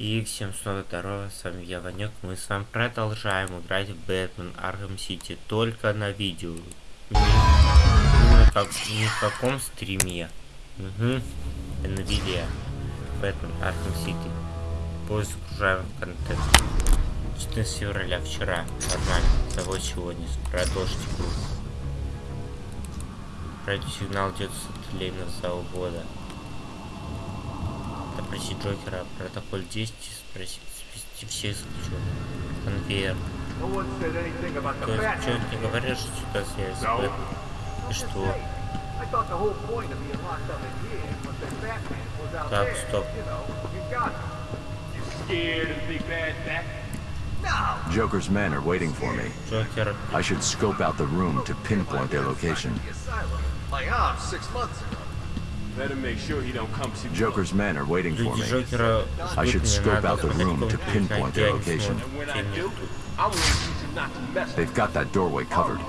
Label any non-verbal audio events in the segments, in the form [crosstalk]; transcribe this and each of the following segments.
И всем снова здорово, с вами я, Ванек. Мы с вами продолжаем играть в Бэтмен Арkham Сити, только на видео. Не, не, на как, ни в каком стриме. Угу. Видео. Бэтмен Арkham Сити. Поиск загружаем контент. 14 февраля, вчера. Нормально. Того сегодня. Продолжить игру. Радиосигнал идет с тлейного завода. Допросить Джокера, протокол 10, спросить, списать все исключен. Конвейер. То есть, что не говоришь, что ситуация с Бэтмен? И что? Так, стоп. Joker's men are waiting for me. Джокер, I should scope out the room to pinpoint their location. My arm six months ago. Better make sure he don't come Joker's men are waiting for me. Uh, I should scope out the room to pinpoint their location. They've got that doorway covered.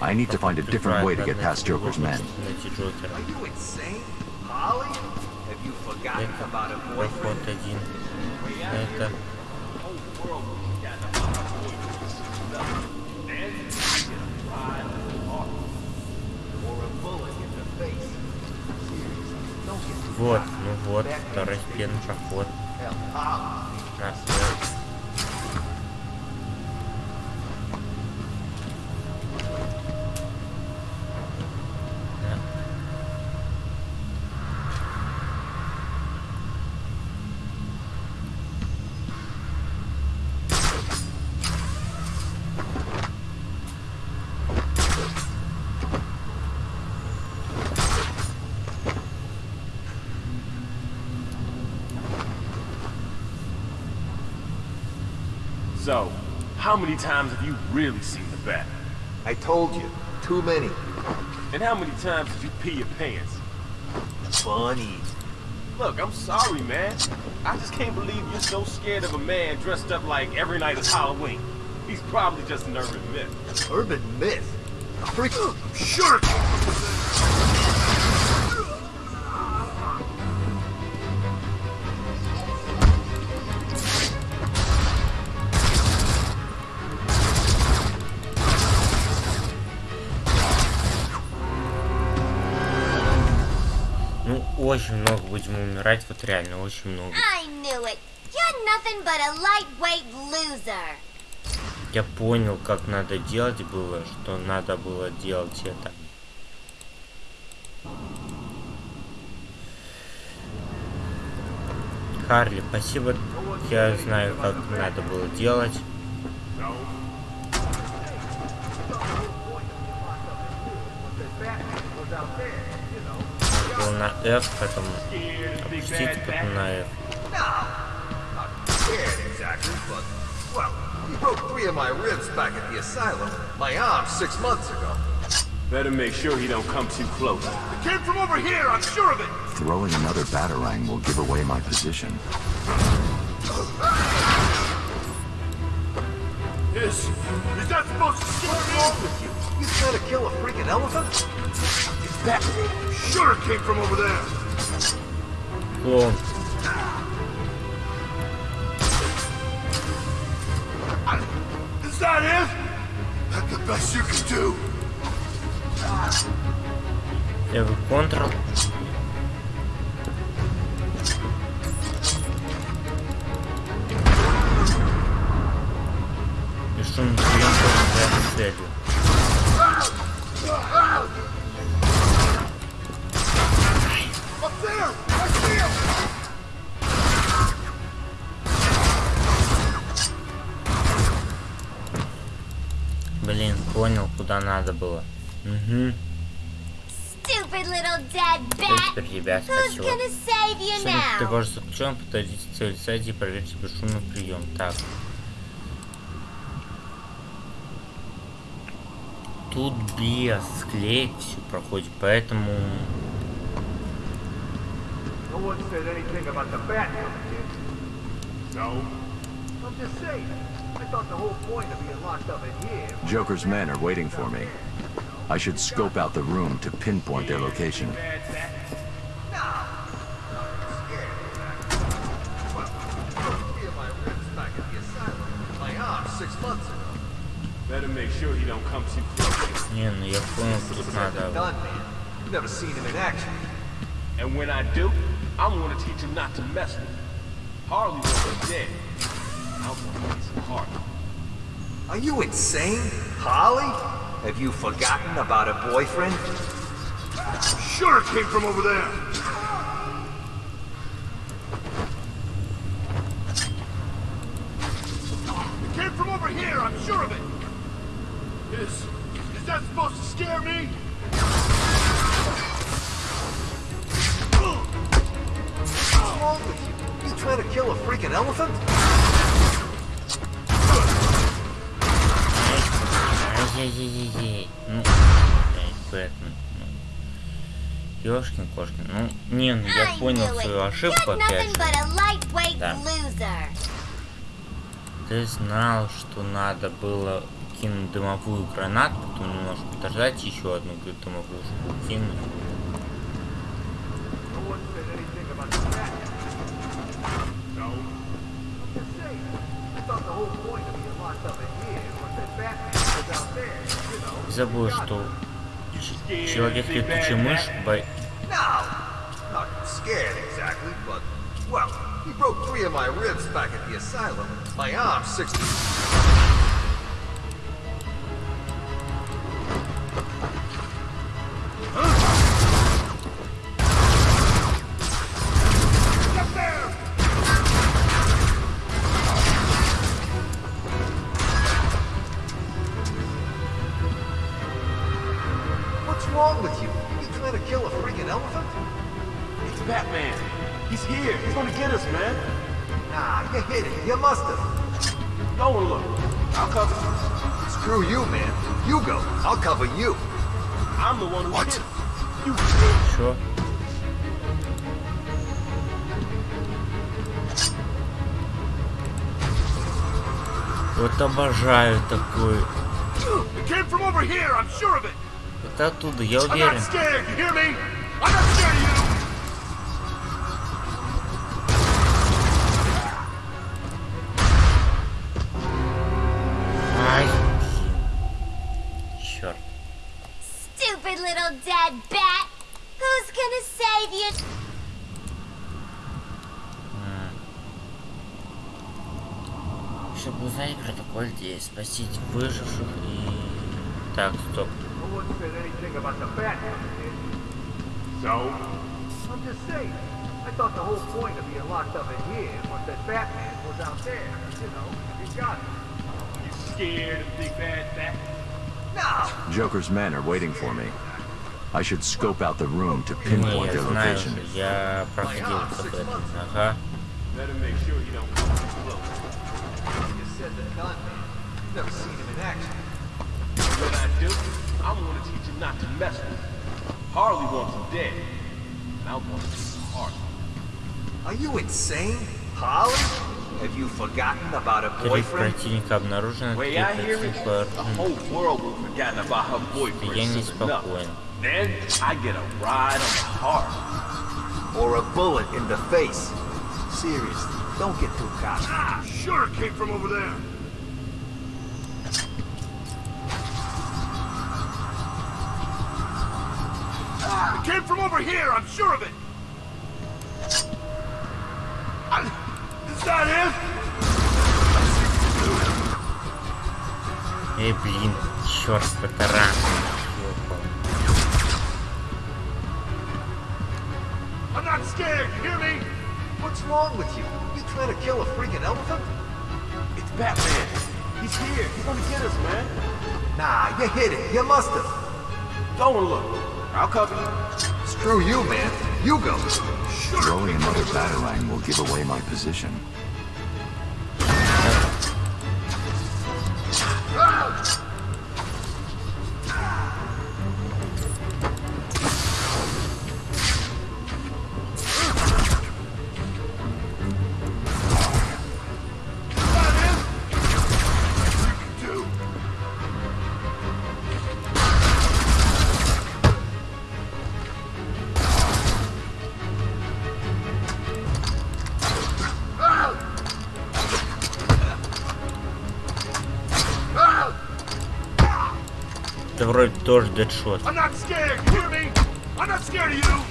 I need to find a different way to get past Joker's men. Are you insane? Molly? Have you forgotten about a boyfriend? Вот, ну вот, hell, Holly. Нас So, how many times have you really seen the bat? I told you, too many. And how many times did you pee your pants? Funny. Look, I'm sorry, man. I just can't believe you're so scared of a man dressed up like every night is Halloween. He's probably just an urban myth. Urban myth. A freak. [gasps] Sure. Очень много будем умирать, вот реально, очень много. Я понял, как надо делать было, что надо было делать это. Харли, спасибо. Я знаю, как надо было делать. F, потом опустить, потом на F. Not scared exactly, but well, he broke three of my ribs back at the asylum. My arm six months ago. Better make sure he don't come too close. It came from over here. I'm sure of it. Throwing another batarang will give away my position. Is is that supposed to What's wrong with you? You trying to kill a freaking elephant? That sure came from over there. Клоун. Is that it? That's the best you can do. Левый контрол. Бесшумный прием тоже целью. Надо было. Угу. Stupid little dead Теперь bat. теперь тебя Who's спасибо. gonna save you Сегодня ты now? ваш заключен, подойдите к цели сайте и проверьте бесшумный прием. Так. Тут без склеек все проходит, поэтому... No I'm just saying. I thought the whole point of being locked up in here... Joker's men are waiting for me. I should scope out the room to pinpoint their location. Better make sure he don't come too close. Не, ну я понял, что тут. Never seen him in action. And when I do, I'm gonna teach him not to mess with me. Harley was dead. I want to Harley. Are you insane? Holly? Have you forgotten about a boyfriend? Sure it came from over there. It came from over here, I'm sure of it. Is... is that supposed to scare me? What's wrong with you? You trying to kill a freaking elephant? Ай-яй-яй-яй. Ну, Бэтмен. Ну. Ёшкин кошкин. Ну, не, ну я понял свою ошибку опять же. Да. Ты знал, что надо было кинуть дымовую гранату, потом немножко подождать, еще одну дымовушку кинуть. No Забыл, что человек летучая мышь бо- exactly, but, well, he broke three of my ribs back at the asylum. My arm's 60. Of it. Это оттуда, я уверен. Ай, черт. Stupid little dead bat. Who's gonna save you? Чтобы узнать протокол здесь, спасти выживших и... Так, стоп. No one said anything about the Batman, did? So? I'm just saying. I thought the whole point of being locked up in here was that Batman was out there, you know. You got it. You scared of Big Bad Bat? No! Joker's men are waiting for me. I should scope out the room to Не, pinpoint я their знаю, location. что я проходил с об этом. Ага. Better make sure he don't come too close. said the gun. You've never seen him in action. What I do? I to teach him not to mess with him. Harley wants him dead. And I want. Are you insane? Harley? Have you forgotten about her boyfriend? Way I hear it, the whole world will forgotten about her boyfriend soon. Then I get a ride on the heart, Or a bullet in the face. Seriously. don't get too cocky. Ah, sure it came from over there. Ah, It came from over here, I'm sure of it. I- Is that it? Эй, блин, черт, это рано. Ёпа. I'm not scared, you hear me? What's wrong with you? Trying to kill a freaking elephant? It's Batman. He's here. He's gonna get us, man. Nah, you hit it. You must have. Go and look. I'll cover you. Screw you, man. You go. Throwing another batarang will give away my position. Do. Of you!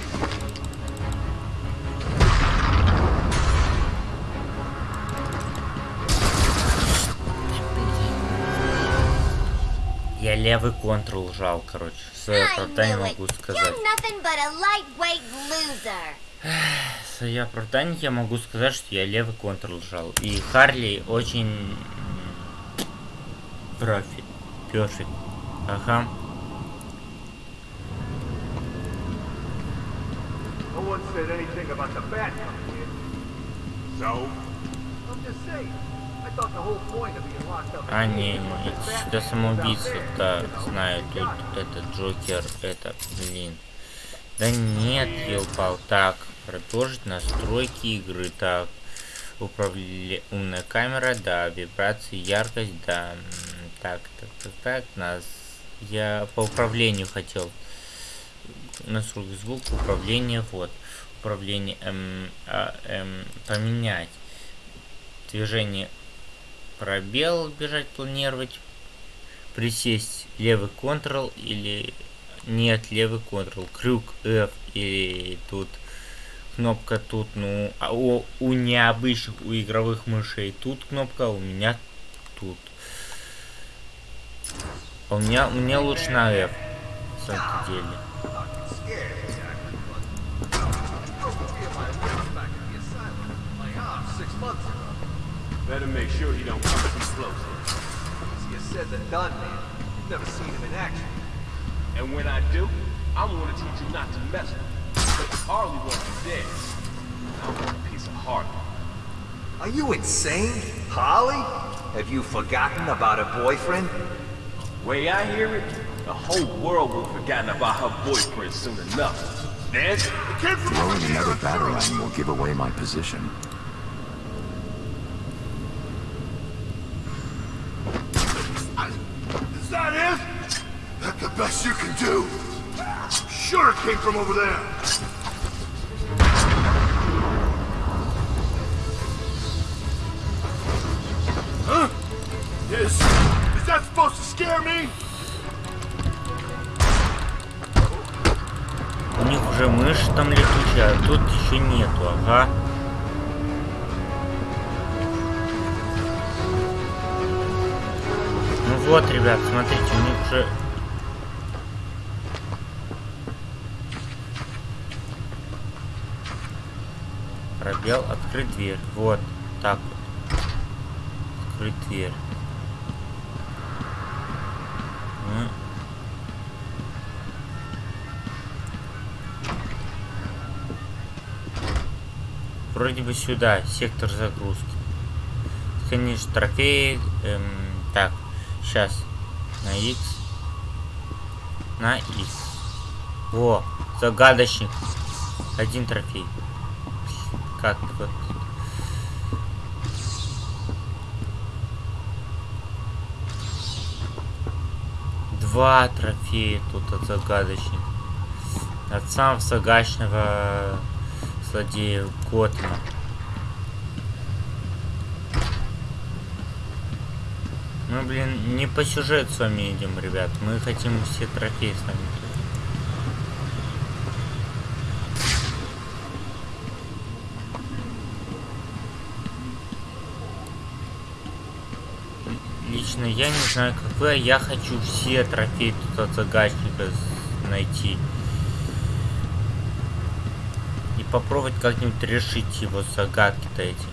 Я левый контрол жал, короче. Свое оправдание могу сказать. nothing but a lightweight loser. Свое оправдание я могу сказать, что я левый контрол жал. И Харли очень... м, Профи. Перфект. Ага. No one said anything about the bat coming in. So? I'm just saying. I thought the whole point of being locked up А, не, да, there. знаю, тут этот Джокер, это, блин. Да нет, елпал, так, продолжить настройки игры, так, управле... умная камера, да, вибрации, яркость, да, так, так, так, так, нас, я по управлению хотел, настройки звука, управление, вот, управление, эм, а, эм, поменять, движение пробел бежать планировать присесть левый контрол или нет левый контрол крюк F или тут кнопка тут ну а у, у необычных у игровых мышей тут кнопка у меня тут. А у меня меня лучше на F на самом деле Better make sure he don't come too close. Easier said than done, man. You've never seen him in action. And when I do, I'm gonna teach you not to mess with him. But Harley wants you dead. I want a piece of Harley. Are you insane? Holly? Have you forgotten about her boyfriend? Way I hear it, the whole world will have forgotten about her boyfriend soon enough. Then, The kid from Throwing another I'm sure of it. batarang will give away my position. Best you can do? Sure it came from over there. Huh? Is... is that supposed to scare me? у них уже мышь там летучая а тут еще нету ага Ну вот, ребят, смотрите, у них уже... Пробел, открыть дверь. Вот, так вот. Открыть дверь. Вроде бы сюда, сектор загрузки. Конечно, трофеи. эм, так, сейчас. На X. На X. Во, загадочник. Один трофей. Как вот. Два трофея тут от загадочника. От самого загадочного злодея Готма. Мы, блин, не по сюжету с вами идем, ребят. Мы хотим все трофеи с вами. Лично я не знаю, как вы, а я хочу все трофеи тут от загадочника с- найти. И попробовать как-нибудь решить его загадки-то эти.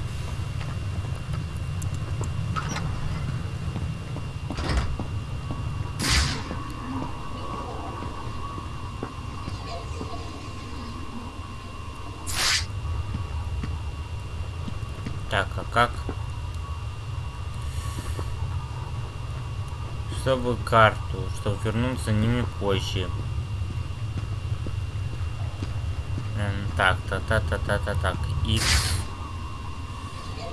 Так, а как? Чтобы карту, чтобы вернуться ними позже. Эм, Так, та та та та та так. X.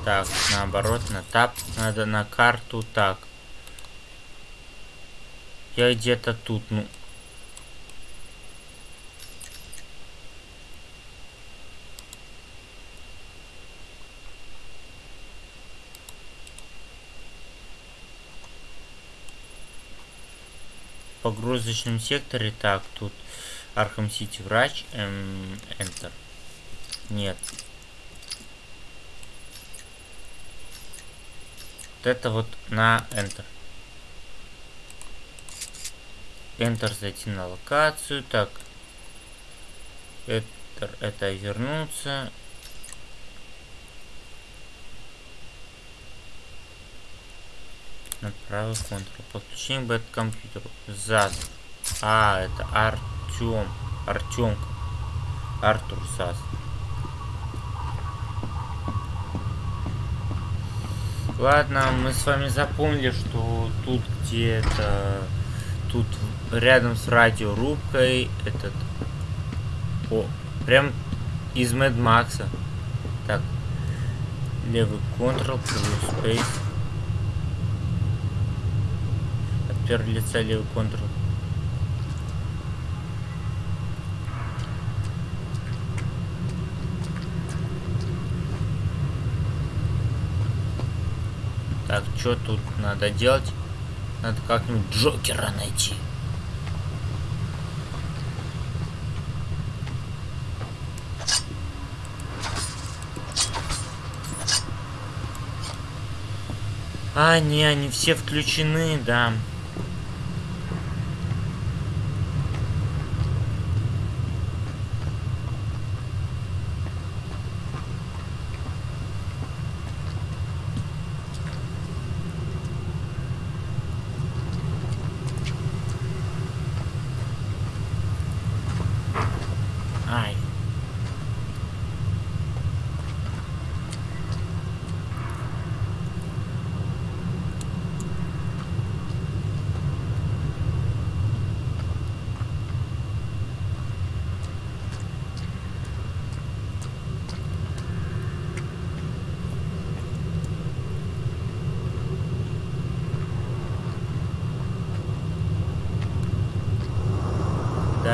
Так, наоборот, на тап надо на карту. Так. Я где-то тут, ну. Погрузочном секторе. Так, тут Архам Сити врач. Эм, Enter. Нет. Вот это вот на Enter. Enter зайти на локацию. Так. Enter это вернуться. Направо Ctrl. Подключение бэт к компьютеру. ЗАЗ. А, это Артем. Артемка. Артур ЗАЗ. Ладно, мы с вами запомнили, что тут где-то... Тут рядом с радиорубкой этот... О, прям из Мэд Макса. Так. Левый Ctrl, плюс Space. От первого лица левый Ctrl. Так, что тут надо делать? Надо как-нибудь Джокера найти. А, не, они все включены, да. Ай.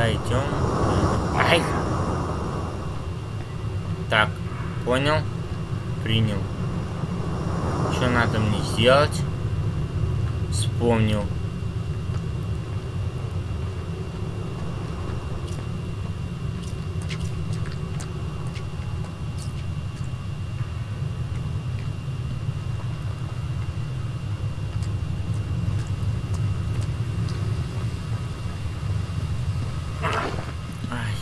Да, идем. Ай! Так, понял? Принял. Что надо мне сделать? Вспомнил. Ай.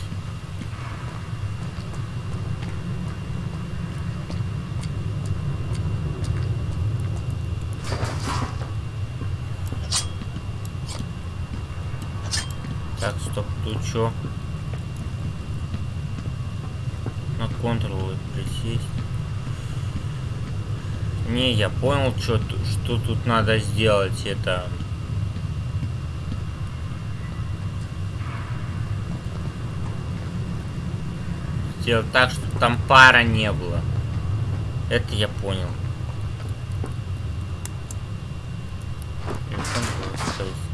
Так, стоп, тут что? На Ctrl присесть. Не, я понял, что, что тут надо сделать. Это... Сделать так, чтобы там пара не было. Это я понял. Ctrl Space.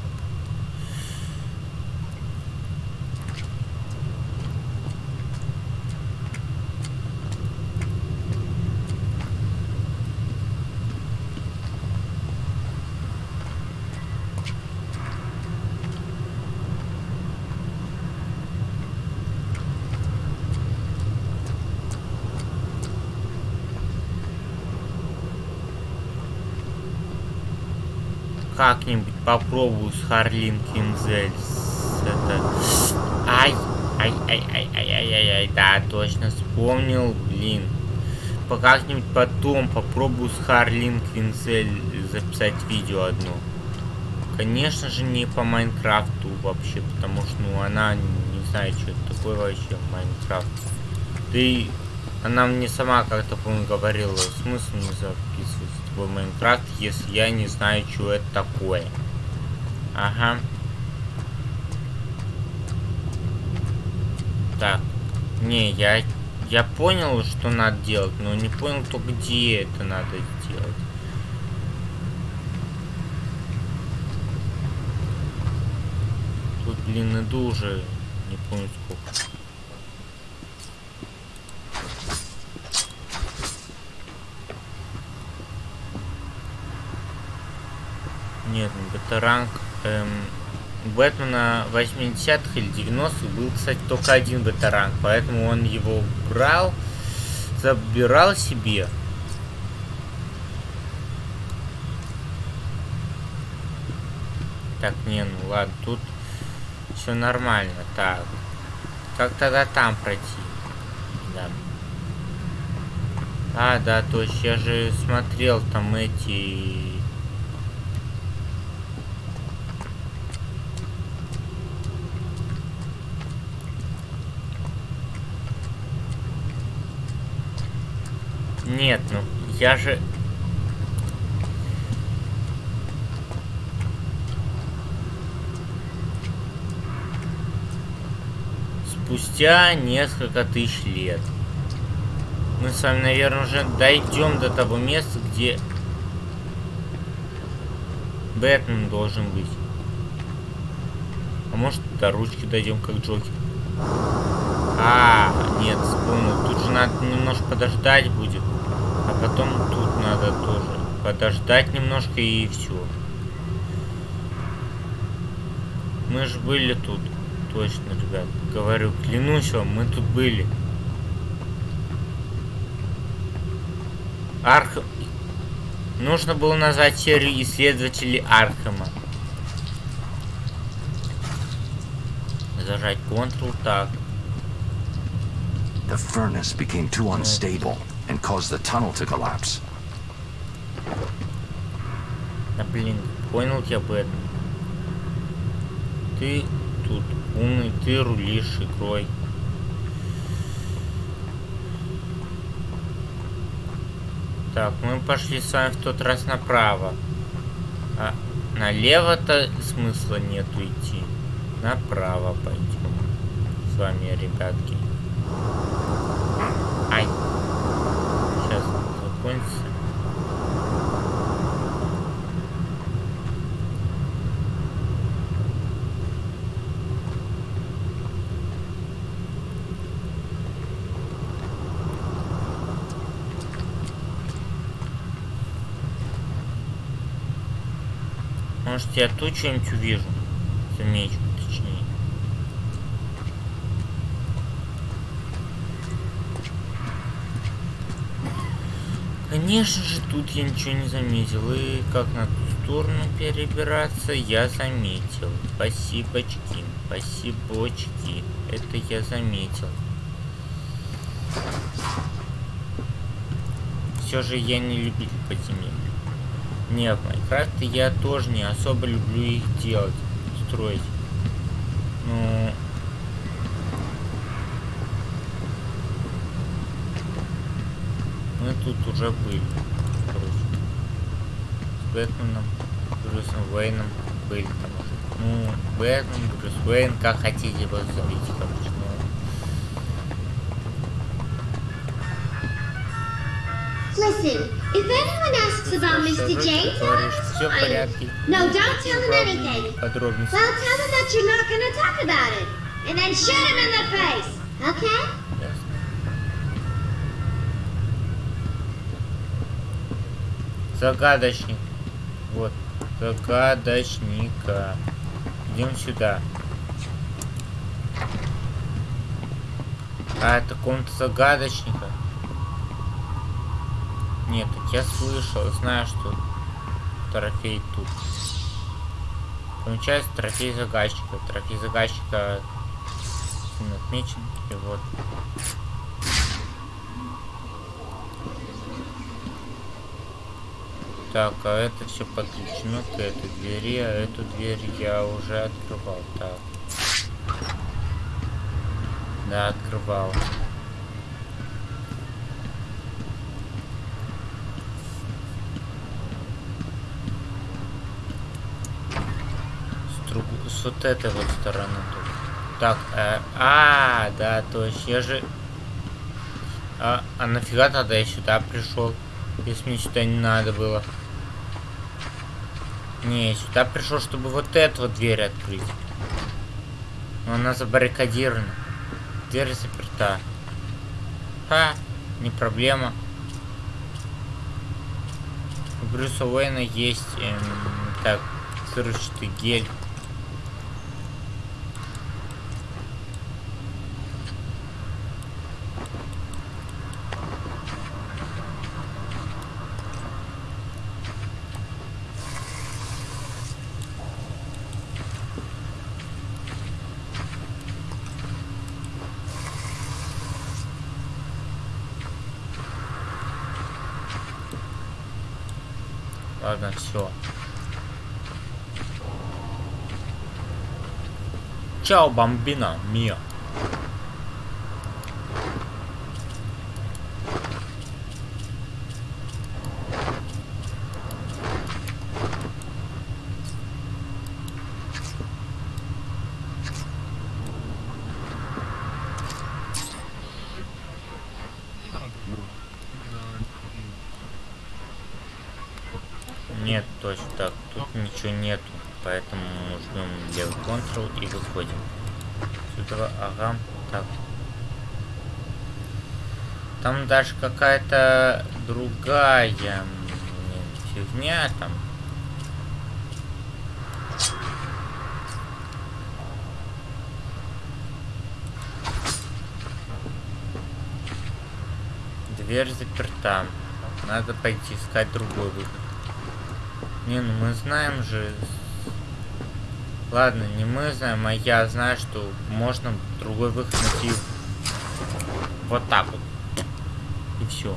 Как-нибудь попробую с Харлин Кинзель. Это... Ай! Ай, ай, ай, ай, ай, ай, ай, да, точно вспомнил, блин. По как-нибудь потом попробую с Харлин Квинцель записать видео одно. Конечно же не по Майнкрафту вообще, потому что ну она не знает, что это такое вообще Майнкрафт. Ты, она мне сама как-то помню говорила, смысл не записывать тобой Майнкрафт, если я не знаю, что это такое. Ага. Так. Не, я я понял, что надо делать, но не понял, то где это надо делать. Тут, блин, иду уже не помню сколько. Нет, это ранг эм, Бэтмена 80-х или 90-х был, кстати, только один ветеран, поэтому он его брал, забирал себе. Так, не, ну ладно, тут все нормально. Так, как тогда там пройти? Да. А, да, то есть я же смотрел там эти... Нет, ну я же... Спустя несколько тысяч лет. Мы с вами, наверное, уже дойдем до того места, где Бэтмен должен быть. А может, до ручки дойдем, как Джокер. А, нет, вспомнил. Тут же надо немножко подождать будет. А потом тут надо тоже подождать немножко и все. Мы же были тут. Точно, ребят. Говорю, клянусь вам, мы тут были. Архам... Нужно было назвать серию исследователей Архама. Зажать Ctrl так. The furnace became too unstable and caused the tunnel to collapse. Да блин, понял я об этом. Ты тут умный, ты рулишь игрой. Так, мы пошли с вами в тот раз направо. А налево-то смысла нету идти. Направо пойдем. С вами, ребятки. Ай. Сейчас закончится. Может я тут что-нибудь увижу? Замечу, точнее. Конечно же, тут я ничего не заметил. И как на ту сторону перебираться, я заметил. Спасибочки, спасибочки. Это я заметил. Все же я не любитель подземелья. Нет, в Майнкрафте я тоже не особо люблю их делать, строить. Ну... Мы тут уже были, короче. С Бэтменом, Брюсом Уэйном были там уже. Ну, Бэтмен, Брюс Уэйн, как хотите его зовите, короче. Ну, Listen, if anyone asks about Mr. James. No, don't tell them anything. Well, tell them that you're not going to talk about it. And then shoot him in the face. Okay? Загадочник. Вот. Загадочника. Идем сюда. А, это комната загадочника. Нет, я слышал, знаю, что трофей тут. Помечается трофей загадчика. Трофей загадчика отмечен. И вот. Так, а это все подключено к этой двери, а эту дверь я уже открывал. Так. Да, открывал. с, друг... с вот этой вот стороны тут. Так, э, а, да, то есть я же... А, а нафига тогда я сюда пришел, если мне сюда не надо было? Не, сюда пришел, чтобы вот эту вот дверь открыть. Но она забаррикадирована. Дверь заперта. Ха, не проблема. У Брюса Уэйна есть, эм, так, взрывчатый гель. Ладно, все. Чао, бомбина, мио. Нет, точно так. Тут ничего нету. Поэтому жмем левый Ctrl и выходим. Сюда, ага. Так. Там даже какая-то другая фигня там. Дверь заперта. Надо пойти искать другой выход. Не, ну мы знаем же... Ладно, не мы знаем, а я знаю, что можно другой выход найти вот так вот. И все.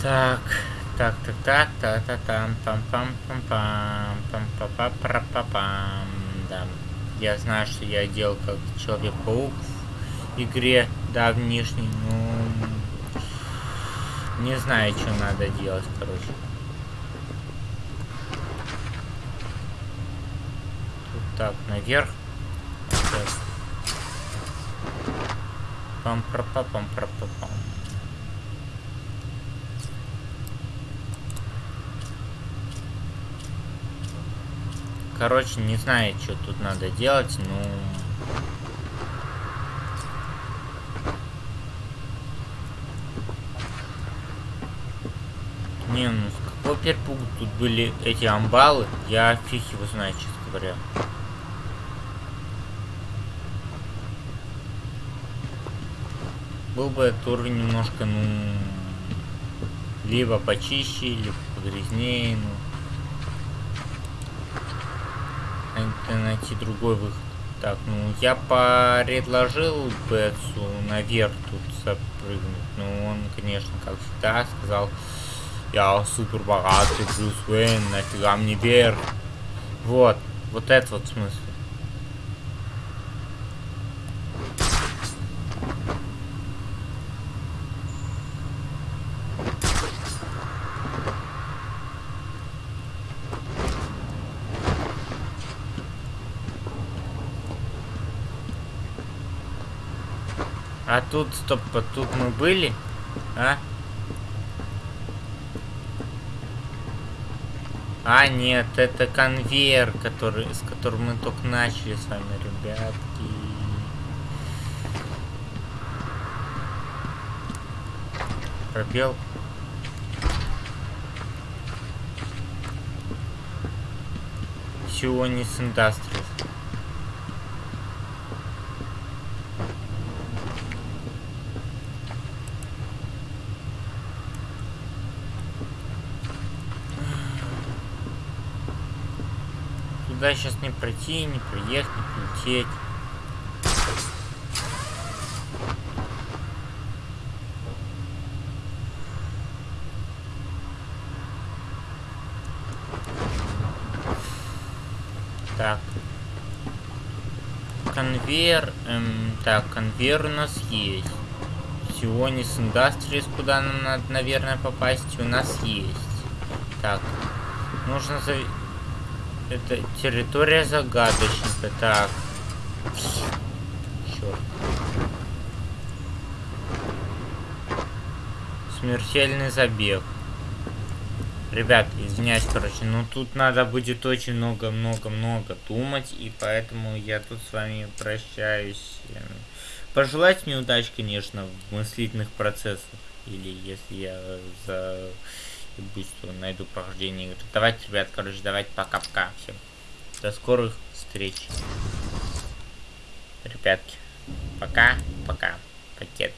Так, так, так, так, та та там пам пам пам пам пам па па пра па пам Да. Я знаю, что я делал как Человек-паук в игре давнишней, но не знаю, что надо делать, короче. Тут так, наверх. Пам пра па пам пра па пам Короче, не знаю, что тут надо делать, но... Не, ну с какого перепугу тут были эти амбалы, я фиг его знаю, честно говоря. Был бы этот уровень немножко, ну... Либо почище, либо погрязнее, ну... Надо найти другой выход. Так, ну я предложил Бетсу наверх тут запрыгнуть. Ну он, конечно, как всегда, сказал, я супер богатый Брюс Уэйн, нафига мне вверх. Вот, вот это вот смысл. А тут, стоп, а тут мы были? А? А, нет, это конвейер, который, с которым мы только начали с вами, ребятки. Пробел. Сионис Industries. Туда сейчас не пройти, не проехать, не прилететь. Так. Конвейер. Эм, так, конвейер у нас есть. Сионис Industries, куда нам надо, наверное, попасть, у нас есть. Так. Нужно за... Это территория загадочника. Так. Черт. Смертельный забег. Ребят, извиняюсь, короче, но тут надо будет очень много-много-много думать, и поэтому я тут с вами прощаюсь. Пожелать мне удачи, конечно, в мыслительных процессах, или если я за быстро найду прохождение игры. Давайте, ребят, короче, давайте пока-пока всем. До скорых встреч. Ребятки, пока-пока. Пакеты.